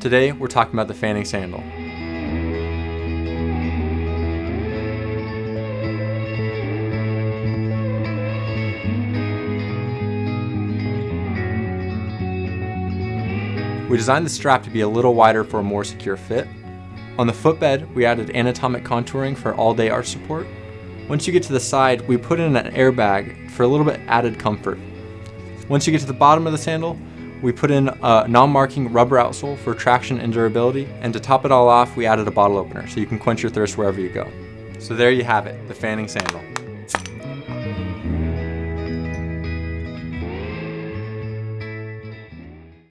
Today, we're talking about the fanning sandal. We designed the strap to be a little wider for a more secure fit. On the footbed, we added anatomic contouring for all-day arch support. Once you get to the side, we put in an airbag for a little bit added comfort. Once you get to the bottom of the sandal, we put in a non-marking rubber outsole for traction and durability, and to top it all off, we added a bottle opener so you can quench your thirst wherever you go. So there you have it, the Fanning Sandal.